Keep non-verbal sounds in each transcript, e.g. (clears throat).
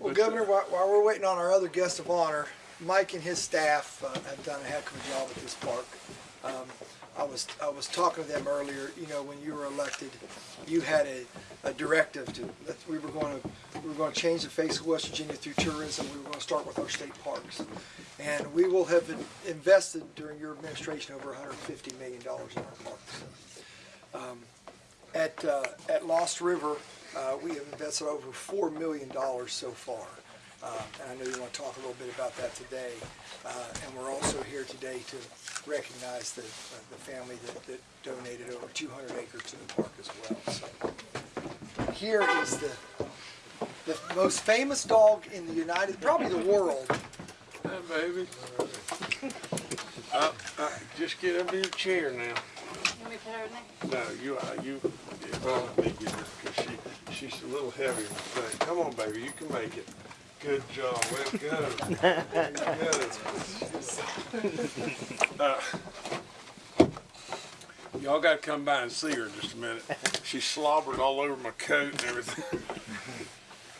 Well, But, Governor, while, while we're waiting on our other guest of honor, Mike and his staff uh, have done a heck of a job at this park. Um, I was I was talking to them earlier. You know, when you were elected, you had a, a directive to that we were going to we were going to change the face of West Virginia through tourism. We were going to start with our state parks, and we will have in- invested during your administration over 150 million dollars in our parks. Um, at uh, at Lost River, uh, we have invested over four million dollars so far. Uh, and I know you want to talk a little bit about that today. Uh, and we're also here today to recognize the, uh, the family that, that donated over 200 acres to the park as well. So here is the the most famous dog in the United, probably the world. Hi, baby. Uh, uh, just get up in your chair now. Let me put her in there. No, you, uh, you, yeah, well, let me get her, cause she, she's a little heavy on thing. Come on, baby, you can make it. Good job, well, go. Good. (laughs) Uh, Y'all gotta come by and see her in just a minute. She slobbered all over my coat and everything.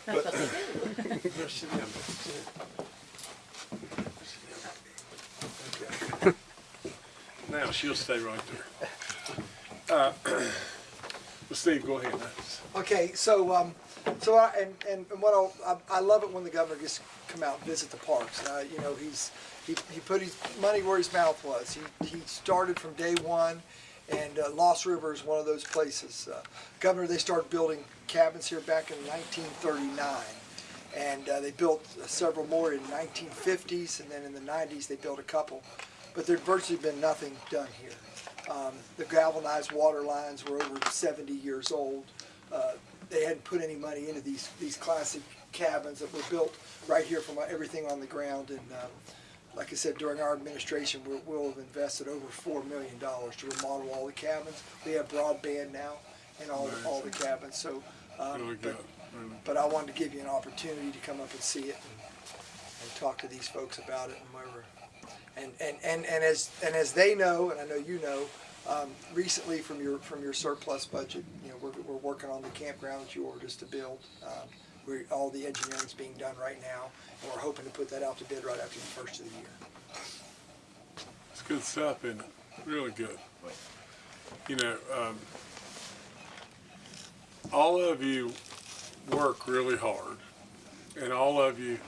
But, Go sit down, baby, sit down. Sit down. Okay. Now, she'll stay right there. Uh, (clears throat) well, Steve, go ahead. Okay, so um, so I, and, and and what I'll, I, I love it when the governor gets to come out and visit the parks. Uh, you know, he's he, he put his money where his mouth was. He he started from day one, and uh, Lost River is one of those places. Uh, governor, they started building cabins here back in 1939, and uh, they built several more in the 1950s, and then in the 90s they built a couple, but there'd virtually been nothing done here. Um, the galvanized water lines were over 70 years old. Uh, they hadn't put any money into these these classic cabins that were built right here from everything on the ground. And um, like I said, during our administration, we'll, we'll have invested over four million dollars to remodel all the cabins. We have broadband now in all all the cabins. So, um, Really but. Really. but I wanted to give you an opportunity to come up and see it and, and talk to these folks about it and whatever. And, and, and, and as and as they know, and I know you know, um, recently from your from your surplus budget, you know, we're, we're working on the campground that you ordered us to build. Um, we all the engineering's being done right now, and we're hoping to put that out to bid right after the first of the year. It's good stuff, it? Really good. You know, um, all of you work really hard, and all of you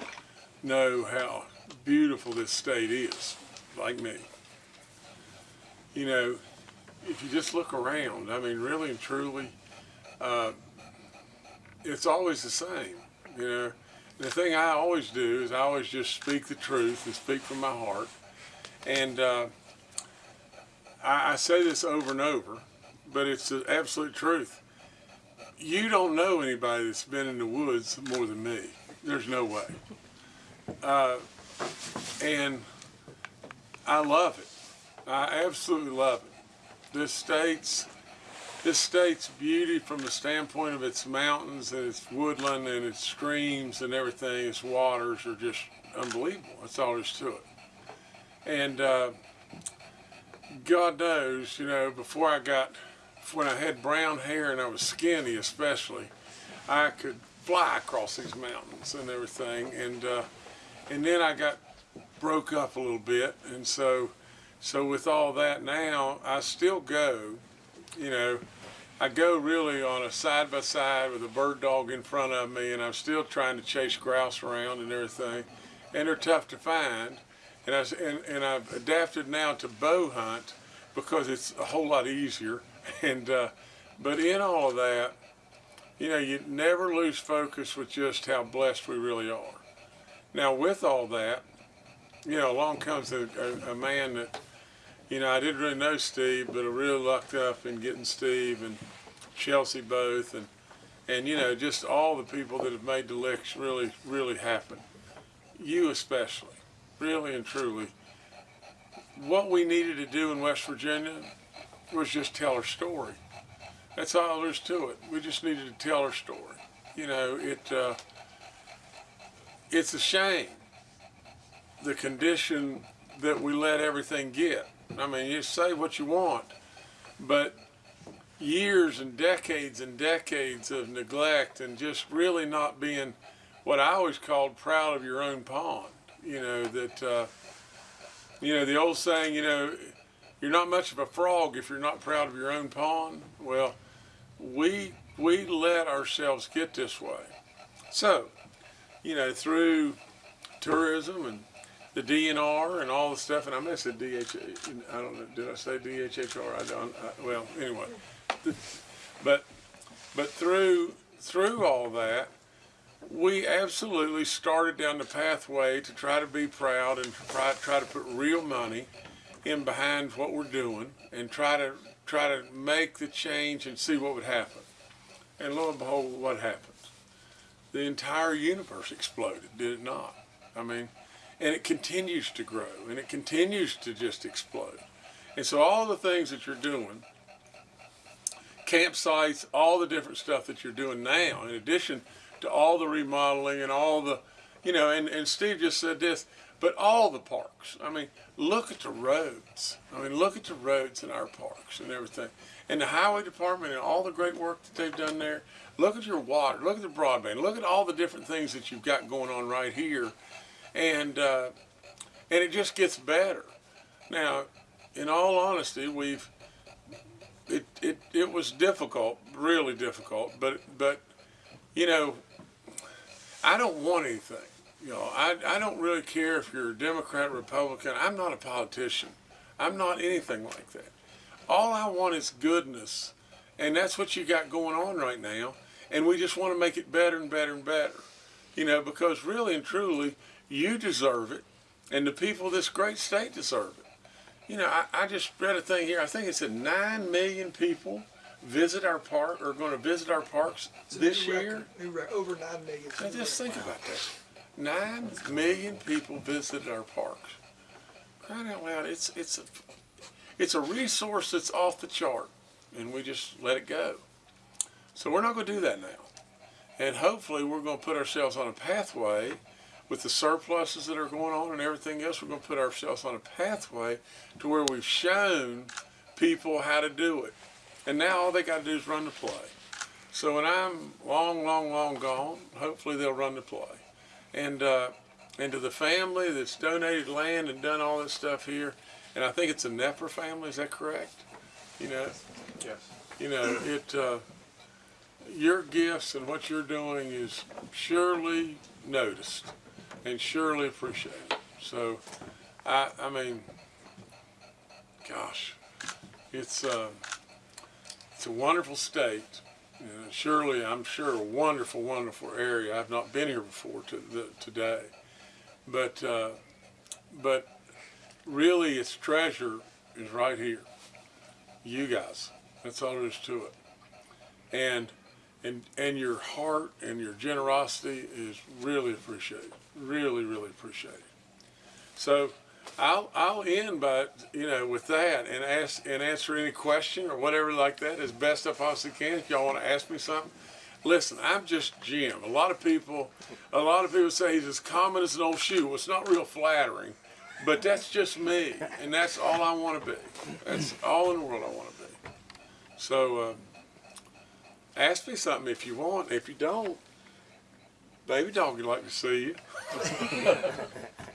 know how beautiful this state is, like me. You know, if you just look around, I mean, really and truly, uh, it's always the same. You know, the thing I always do is I always just speak the truth and speak from my heart. And uh, I, I say this over and over, but it's the absolute truth. You don't know anybody that's been in the woods more than me. There's no way. Uh, and I love it. I absolutely love it. This state's this state's beauty from the standpoint of its mountains and its woodland and its streams and everything, its waters are just unbelievable. That's all there is to it. And uh, God knows, you know, before I got, when I had brown hair and I was skinny especially, I could fly across these mountains and everything. And, uh, and then I got broke up a little bit. And so, so with all that now, I still go, you know, I go really on a side by side with a bird dog in front of me, and I'm still trying to chase grouse around and everything, and they're tough to find. And I and, and I've adapted now to bow hunt because it's a whole lot easier. (laughs) And uh, but in all of that, you know, you never lose focus with just how blessed we really are. Now, with all that, you know, along comes a, a, a man that you know, I didn't really know Steve, but I really lucked up in getting Steve and Chelsea both, and and you know, just all the people that have made the licks really, really happen. You especially, really and truly. What we needed to do in West Virginia was just tell our story. That's all there is to it. We just needed to tell our story. You know, it. Uh, it's a shame the condition that we let everything get. I mean, you say what you want, but years and decades and decades of neglect and just really not being what I always called proud of your own pond. You know that uh, you know the old saying. You know, you're not much of a frog if you're not proud of your own pond. Well, we we let ourselves get this way. So, you know, through tourism and the DNR and all the stuff, and I have said DH, I don't know, did I say DHHR? I don't, I, well, anyway. But, but through, through all that, we absolutely started down the pathway to try to be proud and try, try to put real money in behind what we're doing and try to, try to make the change and see what would happen. And lo and behold, what happens? The entire universe exploded, did it not? I mean, and it continues to grow and it continues to just explode. And so all the things that you're doing, campsites, all the different stuff that you're doing now, in addition to all the remodeling and all the, you know, and, and Steve just said this, but all the parks. I mean, look at the roads. I mean, look at the roads in our parks and everything. And the highway department and all the great work that they've done there. Look at your water. Look at the broadband. Look at all the different things that you've got going on right here. And, uh, and it just gets better. Now, in all honesty, we've, it, it, it was difficult, really difficult, but, but, you know, I don't want anything. You know, I, I don't really care if you're a Democrat, or Republican. I'm not a politician. I'm not anything like that. All I want is goodness. And that's what you got going on right now. And we just want to make it better and better and better. You know, because really and truly, you deserve it. And the people of this great state deserve it. You know, I, I just read a thing here. I think it said 9 million people visit our park, are going to visit our parks this year. record, rec- over nine million. Now just think about that. Nine million people visited our parks. Crying out loud, it's it's a it's a resource that's off the chart, and we just let it go. So we're not going to do that now, and hopefully we're going to put ourselves on a pathway with the surpluses that are going on and everything else. We're going to put ourselves on a pathway to where we've shown people how to do it, and now all they got to do is run the play. So when I'm long, long, long gone, hopefully they'll run the play. And uh, and to the family that's donated land and done all this stuff here, and I think it's a Nepper family. Is that correct? You know, Yes. you know it. Uh, your gifts and what you're doing is surely noticed and surely appreciated. So, I I mean, gosh, it's uh, it's a wonderful state. Surely, I'm sure, a wonderful, wonderful area. I've not been here before to the, today, but uh, but really, its treasure is right here. You guys. That's all there is to it. And and and your heart and your generosity is really appreciated. Really, really appreciated. So. I'll I'll end by you know with that and ask and answer any question or whatever like that as best I possibly can. If y'all want to ask me something, listen. I'm just Jim. A lot of people, a lot of people say he's as common as an old shoe. Well, it's not real flattering, but that's just me, and that's all I want to be. That's all in the world I want to be. So uh, ask me something if you want. If you don't, baby dog would like to see you. (laughs)